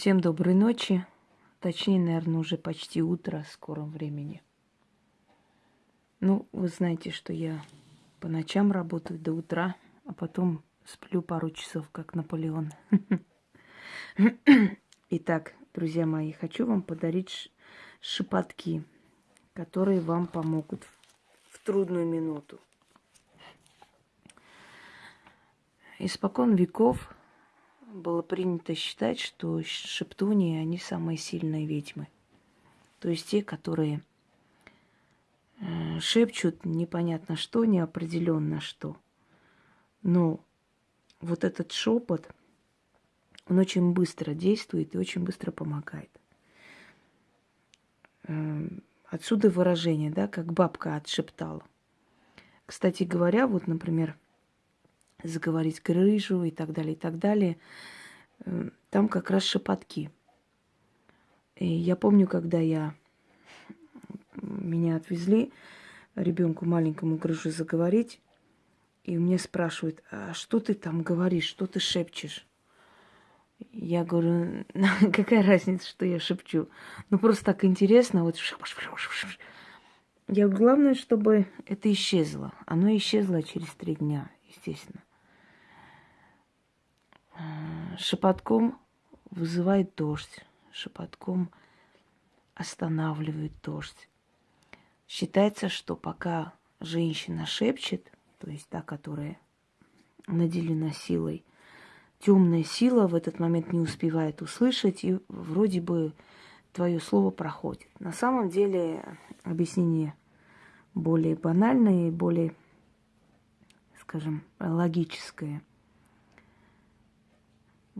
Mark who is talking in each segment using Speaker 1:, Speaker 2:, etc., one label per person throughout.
Speaker 1: Всем доброй ночи. Точнее, наверное, уже почти утро в скором времени. Ну, вы знаете, что я по ночам работаю до утра, а потом сплю пару часов, как Наполеон. Итак, друзья мои, хочу вам подарить шепотки, которые вам помогут в трудную минуту. Испокон веков было принято считать, что шептуни, они самые сильные ведьмы. То есть те, которые э, шепчут непонятно что, неопределенно что. Но вот этот шепот, он очень быстро действует и очень быстро помогает. Э, отсюда выражение, да, как бабка отшептала. Кстати говоря, вот, например, заговорить грыжу и так далее, и так далее. Э, там как раз шепотки. И я помню, когда я меня отвезли ребенку маленькому грыжу заговорить, и мне спрашивают, а что ты там говоришь, что ты шепчешь? Я говорю, какая разница, что я шепчу? Ну, просто так интересно. Вот. Я главное, чтобы это исчезло. Оно исчезло через три дня, естественно шепотком вызывает дождь, шепотком останавливает дождь. Считается, что пока женщина шепчет, то есть та, которая наделена силой, темная сила в этот момент не успевает услышать, и вроде бы твое слово проходит. На самом деле объяснение более банальное, более, скажем, логическое –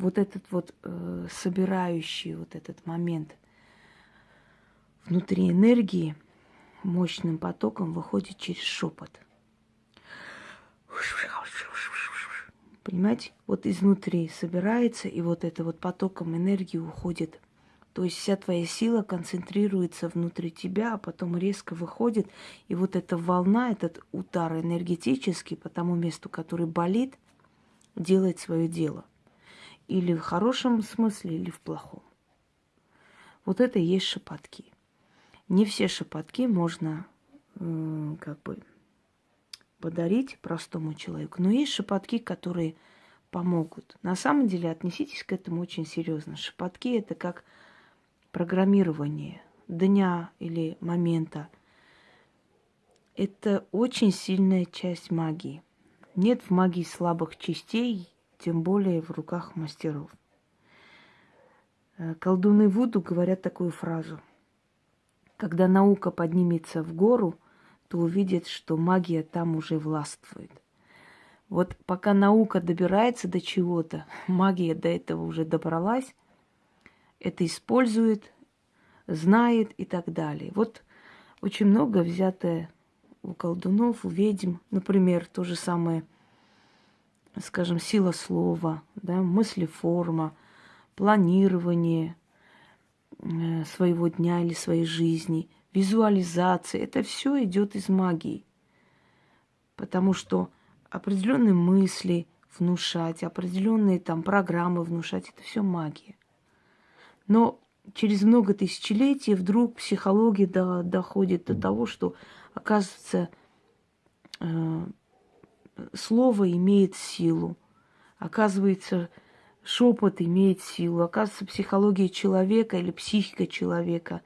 Speaker 1: вот этот вот э, собирающий вот этот момент внутри энергии мощным потоком выходит через шепот. Понимаете? Вот изнутри собирается, и вот это вот потоком энергии уходит. То есть вся твоя сила концентрируется внутри тебя, а потом резко выходит. И вот эта волна, этот удар энергетический по тому месту, который болит, делает свое дело или в хорошем смысле, или в плохом. Вот это и есть шепотки. Не все шепотки можно как бы подарить простому человеку, но есть шепотки, которые помогут. На самом деле отнеситесь к этому очень серьезно. Шепотки это как программирование дня или момента. Это очень сильная часть магии. Нет в магии слабых частей, тем более в руках мастеров. Э, колдуны Вуду говорят такую фразу. Когда наука поднимется в гору, то увидит, что магия там уже властвует. Вот пока наука добирается до чего-то, магия до этого уже добралась, это использует, знает и так далее. Вот очень много взятое у колдунов, у ведьм. Например, то же самое – скажем, сила слова, да, мыслеформа, планирование э, своего дня или своей жизни, визуализация. Это все идет из магии. Потому что определенные мысли внушать, определенные там программы внушать, это все магия. Но через много тысячелетий вдруг психология до, доходит до того, что, оказывается, э, слово имеет силу. Оказывается, шепот имеет силу. Оказывается, психология человека или психика человека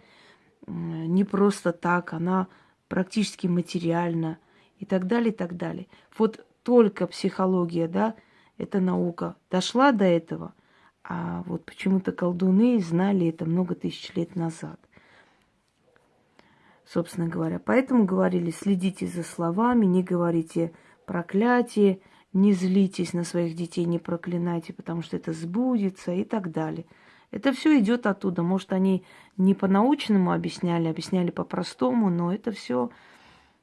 Speaker 1: не просто так, она практически материальна и так далее, и так далее. Вот только психология, да, эта наука дошла до этого, а вот почему-то колдуны знали это много тысяч лет назад. Собственно говоря, поэтому говорили, следите за словами, не говорите проклятие, не злитесь на своих детей, не проклинайте, потому что это сбудется и так далее. Это все идет оттуда. Может, они не по-научному объясняли, объясняли по-простому, но это все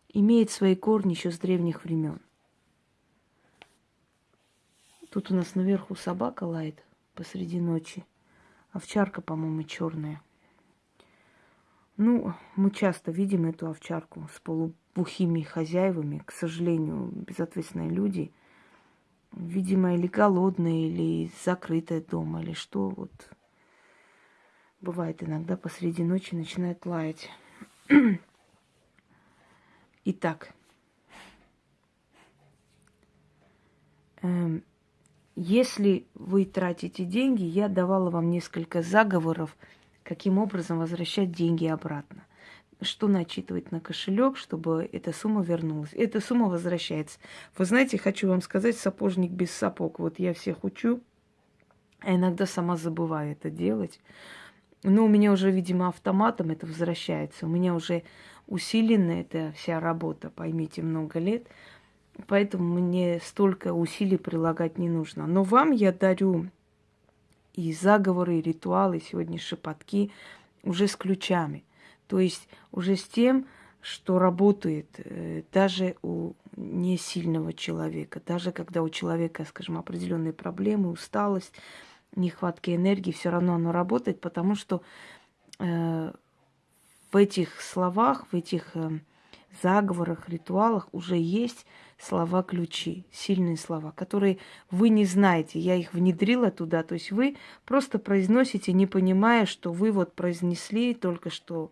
Speaker 1: имеет свои корни еще с древних времен. Тут у нас наверху собака лает посреди ночи. Овчарка, по-моему, черная. Ну, мы часто видим эту овчарку с полу плохими хозяевами, к сожалению, безответственные люди, видимо, или голодные, или закрытые дома, или что, вот. Бывает иногда посреди ночи начинает лаять. Итак, эм, если вы тратите деньги, я давала вам несколько заговоров, каким образом возвращать деньги обратно. Что начитывать на кошелек, чтобы эта сумма вернулась. Эта сумма возвращается. Вы знаете, хочу вам сказать, сапожник без сапог. Вот я всех учу, а иногда сама забываю это делать. Но у меня уже, видимо, автоматом это возвращается. У меня уже усилена эта вся работа, поймите, много лет. Поэтому мне столько усилий прилагать не нужно. Но вам я дарю и заговоры, и ритуалы, сегодня шепотки уже с ключами. То есть уже с тем, что работает э, даже у несильного человека, даже когда у человека, скажем, определенные проблемы, усталость, нехватки энергии, все равно оно работает, потому что э, в этих словах, в этих э, заговорах, ритуалах уже есть слова-ключи, сильные слова, которые вы не знаете. Я их внедрила туда. То есть вы просто произносите, не понимая, что вы вот произнесли только что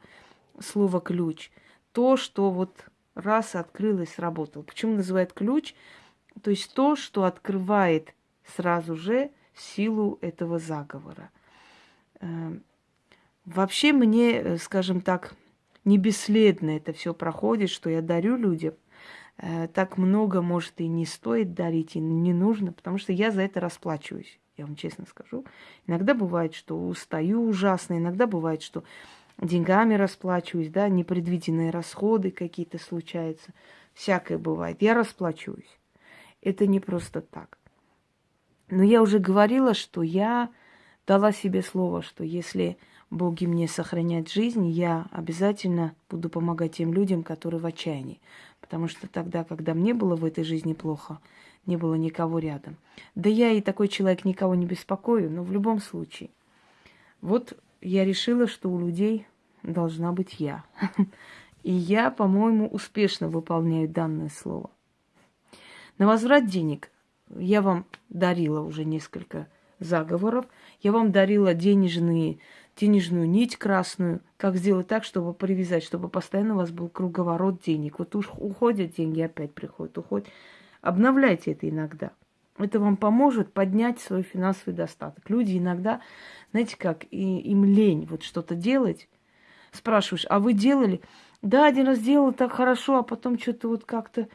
Speaker 1: слово ключ. То, что вот раз открылось, сработало. Почему называют ключ? То есть то, что открывает сразу же силу этого заговора. Эм, вообще мне, э, скажем так, не бесследно это все проходит, что я дарю людям. Э, так много, может, и не стоит дарить, и не нужно, потому что я за это расплачиваюсь, я вам честно скажу. Иногда бывает, что устаю ужасно, иногда бывает, что деньгами расплачиваюсь, да, непредвиденные расходы какие-то случаются. Всякое бывает. Я расплачиваюсь. Это не просто так. Но я уже говорила, что я дала себе слово, что если боги мне сохранят жизнь, я обязательно буду помогать тем людям, которые в отчаянии. Потому что тогда, когда мне было в этой жизни плохо, не было никого рядом. Да я и такой человек никого не беспокою, но в любом случае. Вот я решила, что у людей должна быть я. И я, по-моему, успешно выполняю данное слово. На возврат денег я вам дарила уже несколько заговоров. Я вам дарила денежные денежную нить красную, как сделать так, чтобы привязать, чтобы постоянно у вас был круговорот денег. Вот уж уходят деньги, опять приходят, уходят. Обновляйте это иногда. Это вам поможет поднять свой финансовый достаток. Люди иногда, знаете как, и, им лень вот что-то делать. Спрашиваешь, а вы делали? Да, один раз делал так хорошо, а потом что-то вот как-то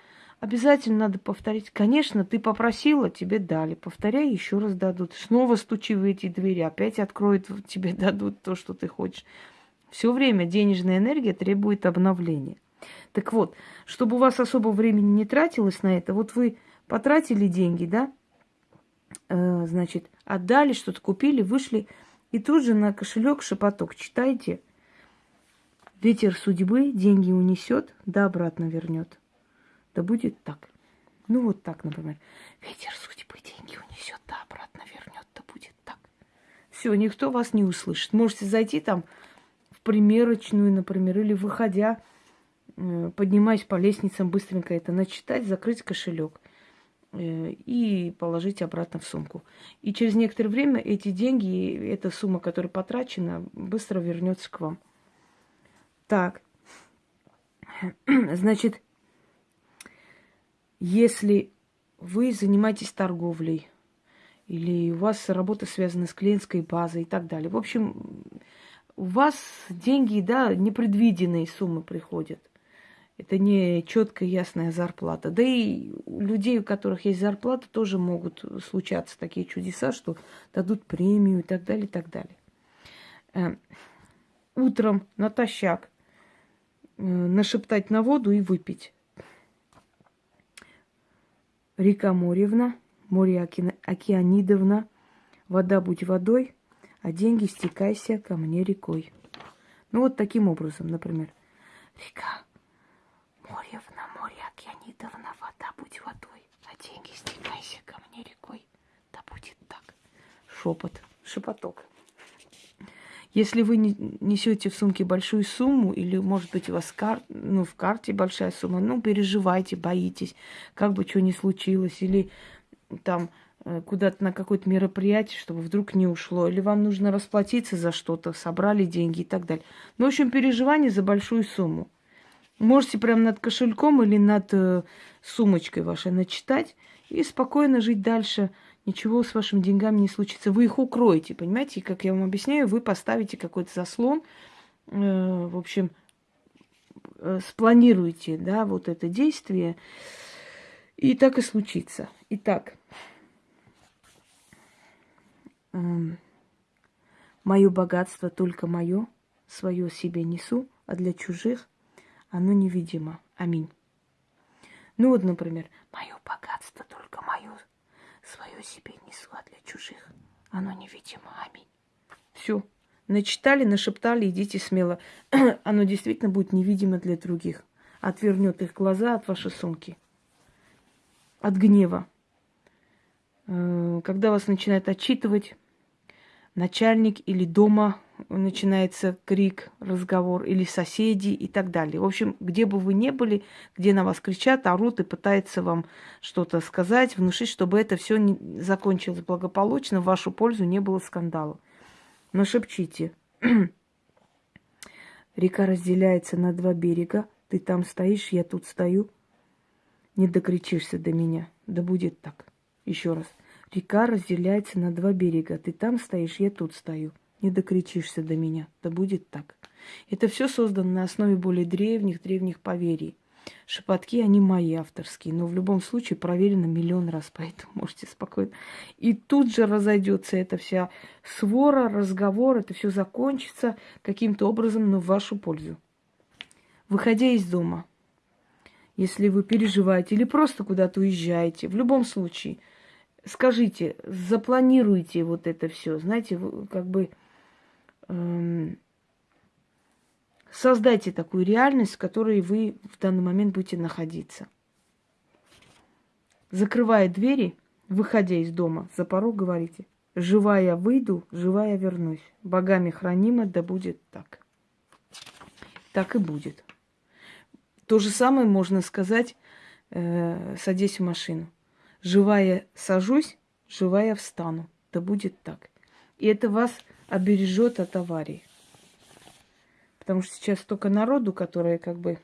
Speaker 1: Обязательно надо повторить. Конечно, ты попросила, тебе дали. Повторяй, еще раз дадут. Снова стучи в эти двери, опять откроют, тебе дадут то, что ты хочешь. Все время денежная энергия требует обновления. Так вот, чтобы у вас особо времени не тратилось на это, вот вы потратили деньги, да, э, значит, отдали, что-то купили, вышли, и тут же на кошелек шепоток читайте. Ветер судьбы деньги унесет, да обратно вернет. Да будет так. Ну вот так, например. Ветер судьбы деньги унесет, да обратно вернет, да будет так. Все, никто вас не услышит. Можете зайти там в примерочную, например, или выходя, э, поднимаясь по лестницам, быстренько это начитать, закрыть кошелек и положить обратно в сумку. И через некоторое время эти деньги, эта сумма, которая потрачена, быстро вернется к вам. Так, значит, если вы занимаетесь торговлей, или у вас работа связана с клиентской базой и так далее. В общем, у вас деньги, да, непредвиденные суммы приходят. Это не четкая, ясная зарплата. Да и у людей, у которых есть зарплата, тоже могут случаться такие чудеса, что дадут премию и так далее, и так далее. Э, утром натощак э, нашептать на воду и выпить. Река Моревна, море Океанидовна, вода будь водой, а деньги стекайся ко мне рекой. Ну вот таким образом, например. Река Моревна, море Океанидовна, вода будь водой, а деньги стекайся ко мне рекой. Да будет так. Шепот, шепоток. Если вы несете в сумке большую сумму, или, может быть, у вас кар... ну, в карте большая сумма, ну, переживайте, боитесь, как бы что ни случилось, или там э, куда-то на какое-то мероприятие, чтобы вдруг не ушло, или вам нужно расплатиться за что-то, собрали деньги и так далее. Ну, в общем, переживание за большую сумму. Можете прямо над кошельком или над э, сумочкой вашей начитать и спокойно жить дальше. Ничего с вашими деньгами не случится. Вы их укроете, понимаете? И, как я вам объясняю, вы поставите какой-то заслон, э, в общем, э, спланируете, да, вот это действие, и так и случится. Итак, э, мое богатство только мое, свое себе несу, а для чужих оно невидимо. Аминь. Ну вот, например, мое богатство только мое, свое себе несу, а для чужих оно невидимо. Аминь. Все. Начитали, нашептали, идите смело. оно действительно будет невидимо для других. Отвернет их глаза от вашей сумки. От гнева. Э, когда вас начинает отчитывать начальник или дома начинается крик, разговор, или соседи и так далее. В общем, где бы вы ни были, где на вас кричат, орут и пытаются вам что-то сказать, внушить, чтобы это все закончилось благополучно, в вашу пользу не было скандала. Но шепчите. Река разделяется на два берега. Ты там стоишь, я тут стою. Не докричишься до меня. Да будет так. Еще раз. Река разделяется на два берега. Ты там стоишь, я тут стою не докричишься до меня. Да будет так. Это все создано на основе более древних, древних поверий. Шепотки, они мои авторские, но в любом случае проверено миллион раз, поэтому можете спокойно. И тут же разойдется эта вся свора, разговор, это все закончится каким-то образом, но в вашу пользу. Выходя из дома, если вы переживаете или просто куда-то уезжаете, в любом случае, скажите, запланируйте вот это все, знаете, как бы создайте такую реальность, в которой вы в данный момент будете находиться. Закрывая двери, выходя из дома, за порог говорите, живая выйду, живая вернусь. Богами хранимо, да будет так. Так и будет. То же самое можно сказать, э, садясь в машину. Живая сажусь, живая встану. Да будет так. И это вас обережет от аварий. Потому что сейчас столько народу, которые как бы,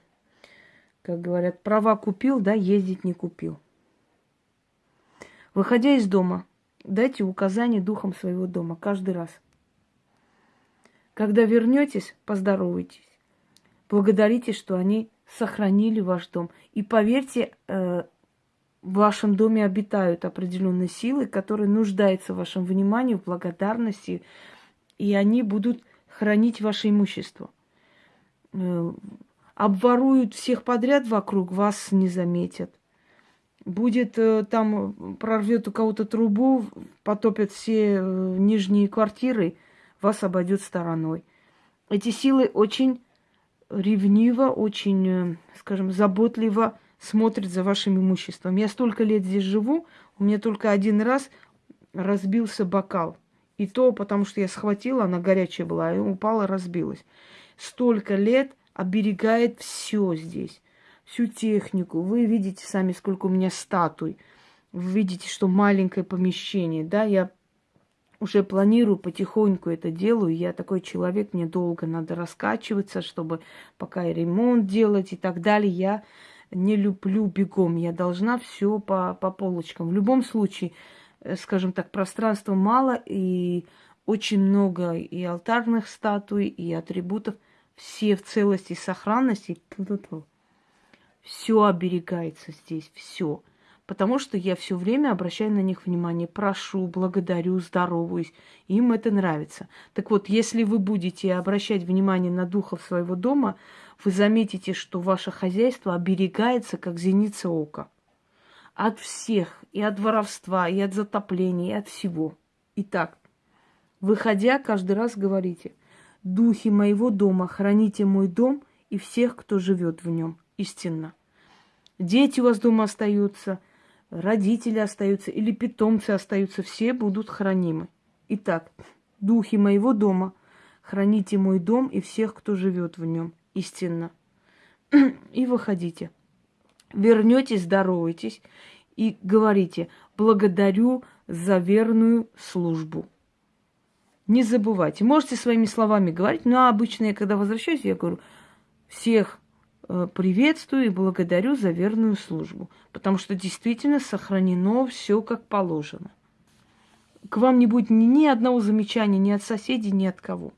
Speaker 1: как говорят, права купил, да, ездить не купил. Выходя из дома, дайте указание духом своего дома каждый раз. Когда вернетесь, поздоровайтесь. Благодарите, что они сохранили ваш дом. И поверьте, э, в вашем доме обитают определенные силы, которые нуждаются в вашем внимании, в благодарности, и они будут хранить ваше имущество. Э, обворуют всех подряд вокруг, вас не заметят. Будет э, там, прорвет у кого-то трубу, потопят все э, нижние квартиры, вас обойдет стороной. Эти силы очень ревниво, очень, скажем, заботливо смотрят за вашим имуществом. Я столько лет здесь живу, у меня только один раз разбился бокал. И то потому, что я схватила, она горячая была, и упала, разбилась. Столько лет оберегает все здесь, всю технику. Вы видите сами, сколько у меня статуй. Вы видите, что маленькое помещение, да, я уже планирую потихоньку это делаю. Я такой человек, мне долго надо раскачиваться, чтобы пока и ремонт делать и так далее. Я не люблю бегом. Я должна все по, по полочкам. В любом случае, скажем так, пространства мало, и очень много и алтарных статуй, и атрибутов. Все в целости и сохранности. Все оберегается здесь, все. Потому что я все время обращаю на них внимание, прошу, благодарю, здороваюсь. Им это нравится. Так вот, если вы будете обращать внимание на духов своего дома, вы заметите, что ваше хозяйство оберегается, как зеница ока от всех, и от воровства, и от затопления, и от всего. Итак, выходя, каждый раз говорите, духи моего дома, храните мой дом и всех, кто живет в нем, истинно. Дети у вас дома остаются, родители остаются или питомцы остаются, все будут хранимы. Итак, духи моего дома, храните мой дом и всех, кто живет в нем, истинно. И выходите вернетесь, здороваетесь и говорите, благодарю за верную службу. Не забывайте. Можете своими словами говорить, но обычно я, когда возвращаюсь, я говорю, всех э, приветствую и благодарю за верную службу. Потому что действительно сохранено все как положено. К вам не будет ни, ни одного замечания ни от соседей, ни от кого.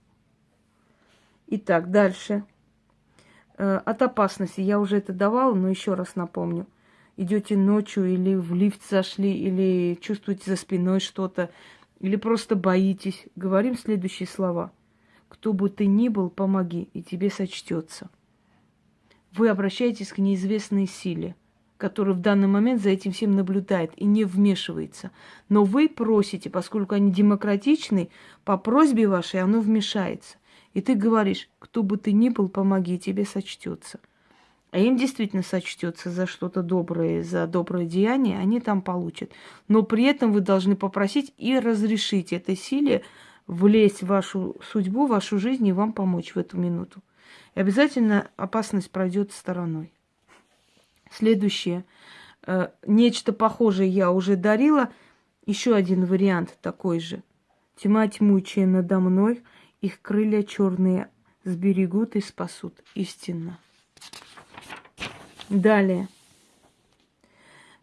Speaker 1: Итак, дальше. Э, от опасности. Я уже это давала, но еще раз напомню. Идете ночью или в лифт зашли, или чувствуете за спиной что-то, или просто боитесь. Говорим следующие слова. Кто бы ты ни был, помоги, и тебе сочтется. Вы обращаетесь к неизвестной силе, которая в данный момент за этим всем наблюдает и не вмешивается. Но вы просите, поскольку они демократичны, по просьбе вашей оно вмешается. И ты говоришь, кто бы ты ни был, помоги, тебе сочтется. А им действительно сочтется за что-то доброе, за доброе деяние, они там получат. Но при этом вы должны попросить и разрешить этой силе влезть в вашу судьбу, в вашу жизнь и вам помочь в эту минуту. И обязательно опасность пройдет стороной. Следующее. Э, нечто похожее я уже дарила. Еще один вариант такой же. Тьма тьмучая надо мной – их крылья черные сберегут и спасут. Истинно. Далее.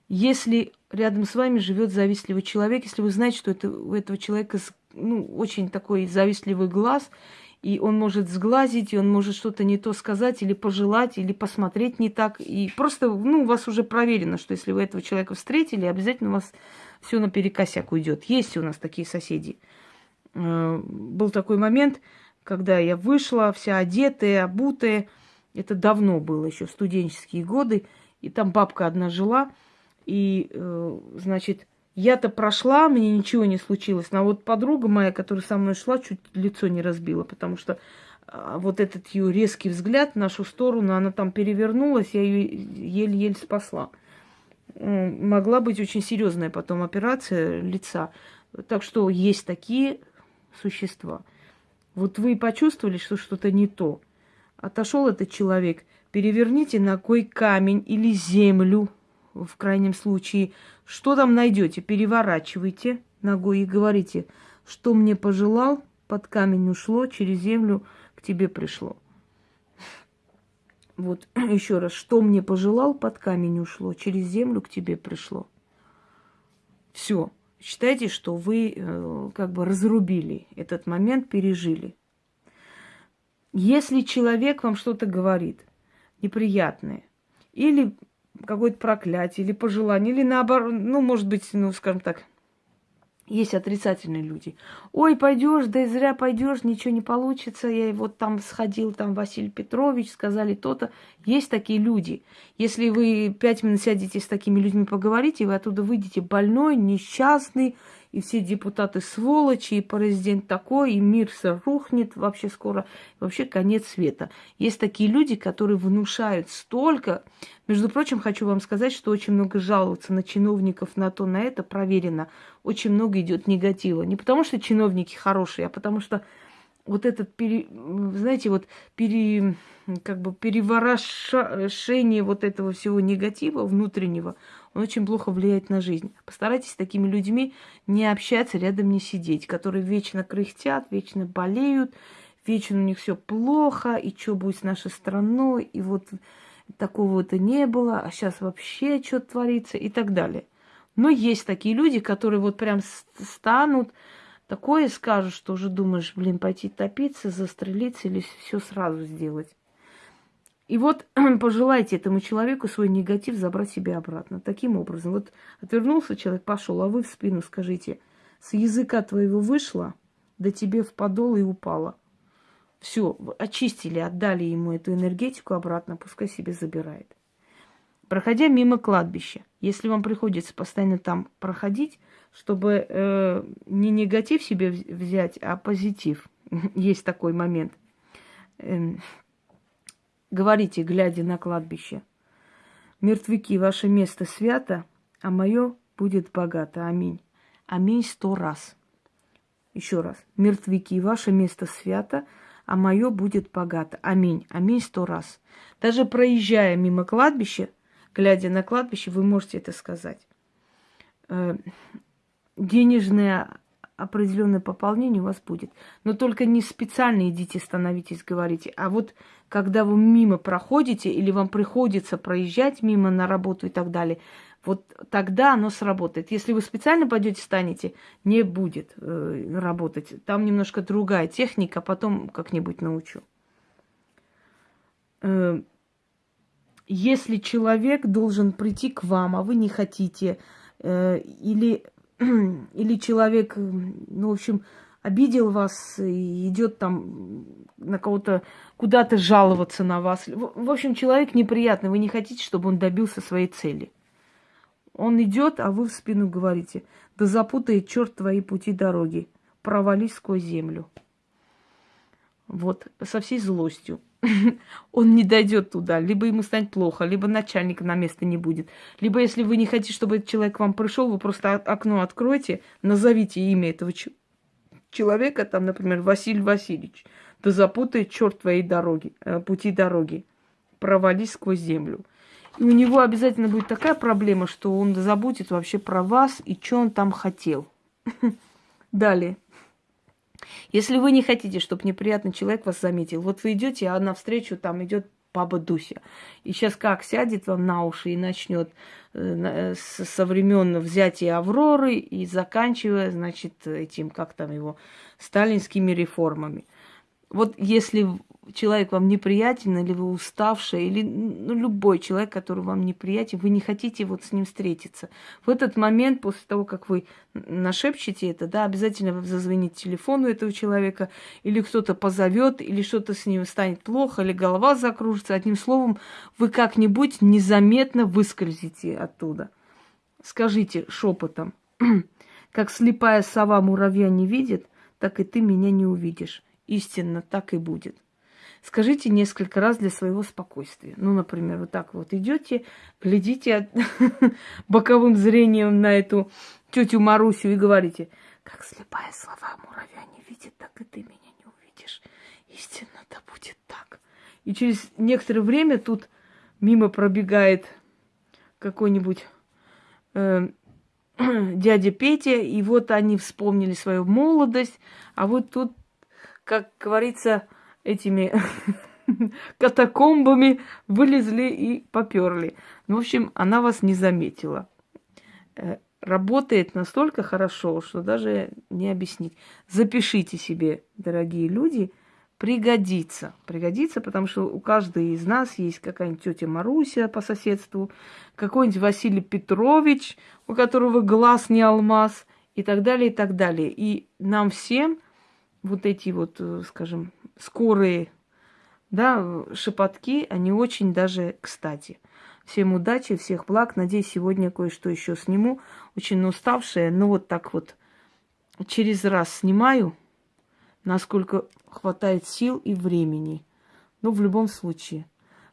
Speaker 1: Если рядом с вами живет завистливый человек, если вы знаете, что это, у этого человека ну, очень такой завистливый глаз, и он может сглазить, и он может что-то не то сказать, или пожелать, или посмотреть не так. И просто, ну, у вас уже проверено, что если вы этого человека встретили, обязательно у вас все наперекосяк уйдет. Есть у нас такие соседи. Э, был такой момент, когда я вышла, вся одетая, обутая. Это давно было, еще студенческие годы. И там бабка одна жила. И, э, значит, я-то прошла, мне ничего не случилось. Но вот подруга моя, которая со мной шла, чуть лицо не разбила, потому что а, вот этот ее резкий взгляд в нашу сторону, она там перевернулась, я ее еле-еле спасла. Могла быть очень серьезная потом операция лица. Так что есть такие существа. Вот вы почувствовали, что что-то не то. Отошел этот человек, переверните ногой камень или землю, в крайнем случае. Что там найдете? Переворачивайте ногой и говорите, что мне пожелал, под камень ушло, через землю к тебе пришло. Вот еще раз, что мне пожелал, под камень ушло, через землю к тебе пришло. Все считайте, что вы э, как бы разрубили этот момент, пережили. Если человек вам что-то говорит неприятное, или какое-то проклятие, или пожелание, или наоборот, ну, может быть, ну, скажем так, есть отрицательные люди. Ой, пойдешь, да и зря пойдешь, ничего не получится. Я вот там сходил, там Василий Петрович, сказали то-то. Есть такие люди. Если вы пять минут сядете с такими людьми поговорите, вы оттуда выйдете больной, несчастный, и все депутаты сволочи, и президент такой, и мир все рухнет вообще скоро, вообще конец света. Есть такие люди, которые внушают столько. Между прочим, хочу вам сказать, что очень много жалуются на чиновников, на то, на это, проверено. Очень много идет негатива. Не потому, что чиновники хорошие, а потому что вот этот, пере, знаете, вот пере, как бы переворошение вот этого всего негатива внутреннего, он очень плохо влияет на жизнь. Постарайтесь с такими людьми не общаться, рядом не сидеть, которые вечно кряхтят, вечно болеют, вечно у них все плохо, и что будет с нашей страной, и вот такого-то не было, а сейчас вообще что творится и так далее. Но есть такие люди, которые вот прям станут, такое скажут, что уже думаешь, блин, пойти топиться, застрелиться или все сразу сделать. И вот пожелайте этому человеку свой негатив забрать себе обратно. Таким образом, вот отвернулся человек, пошел, а вы в спину скажите, с языка твоего вышло, да тебе в подол и упало. Все, очистили, отдали ему эту энергетику обратно, пускай себе забирает. Проходя мимо кладбища, если вам приходится постоянно там проходить, чтобы э, не негатив себе взять, а позитив, есть такой момент. Э, говорите, глядя на кладбище, мертвяки, ваше место свято, а мое будет богато. Аминь. Аминь сто раз. Еще раз. Мертвяки, ваше место свято, а мое будет богато. Аминь. Аминь сто раз. Даже проезжая мимо кладбища, глядя на кладбище, вы можете это сказать. Э, денежное определенное пополнение у вас будет. Но только не специально идите, становитесь, говорите. А вот когда вы мимо проходите или вам приходится проезжать мимо на работу и так далее, вот тогда оно сработает. Если вы специально пойдете, станете, не будет э, работать. Там немножко другая техника, потом как-нибудь научу. Э, если человек должен прийти к вам, а вы не хотите, э, или, или человек, ну, в общем, обидел вас и идет там на кого-то куда-то жаловаться на вас. В общем, человек неприятный, вы не хотите, чтобы он добился своей цели. Он идет, а вы в спину говорите, да запутает черт твои пути дороги, провались сквозь землю. Вот, со всей злостью. он не дойдет туда. Либо ему станет плохо, либо начальника на место не будет. Либо если вы не хотите, чтобы этот человек к вам пришел, вы просто окно откройте, назовите имя этого человека, там, например, Василий Васильевич. Да запутает черт твоей дороги, э, пути дороги. Провались сквозь землю. И у него обязательно будет такая проблема, что он забудет вообще про вас и что он там хотел. Далее. Если вы не хотите, чтобы неприятный человек вас заметил, вот вы идете, а навстречу там идет баба Дуся. И сейчас как сядет вам на уши и начнет э, со времен взятия Авроры и заканчивая, значит, этим, как там его, сталинскими реформами. Вот если человек вам неприятен, или вы уставшая, или ну, любой человек, который вам неприятен, вы не хотите вот с ним встретиться. В этот момент, после того, как вы нашепчете это, да, обязательно зазвонить телефону этого человека, или кто-то позовет, или что-то с ним станет плохо, или голова закружится. Одним словом, вы как-нибудь незаметно выскользите оттуда. Скажите шепотом, как слепая сова муравья не видит, так и ты меня не увидишь. Истинно так и будет. Скажите несколько раз для своего спокойствия. Ну, например, вот так вот идете, глядите боковым зрением на эту тетю Марусю и говорите, как слепая слова муравья не видит, так и ты меня не увидишь. Истинно да будет так. И через некоторое время тут мимо пробегает какой-нибудь э, дядя Петя, и вот они вспомнили свою молодость, а вот тут, как говорится, этими катакомбами вылезли и поперли. Ну, в общем, она вас не заметила. Э, работает настолько хорошо, что даже не объяснить. Запишите себе, дорогие люди, пригодится. Пригодится, потому что у каждой из нас есть какая-нибудь тетя Маруся по соседству, какой-нибудь Василий Петрович, у которого глаз не алмаз, и так далее, и так далее. И нам всем вот эти вот, э, скажем, скорые да, шепотки, они очень даже кстати. Всем удачи, всех благ. Надеюсь, сегодня кое-что еще сниму. Очень уставшая, но вот так вот через раз снимаю, насколько хватает сил и времени. Но в любом случае.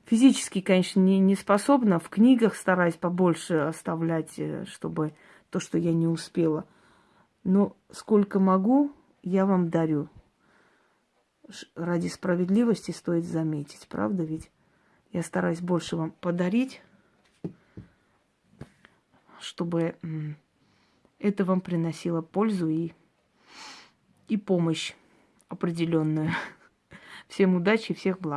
Speaker 1: Физически, конечно, не, не способна. В книгах стараюсь побольше оставлять, э, чтобы то, что я не успела. Но сколько могу, я вам дарю ради справедливости стоит заметить, правда ведь? Я стараюсь больше вам подарить, чтобы это вам приносило пользу и, и помощь определенную. Всем удачи, всех благ.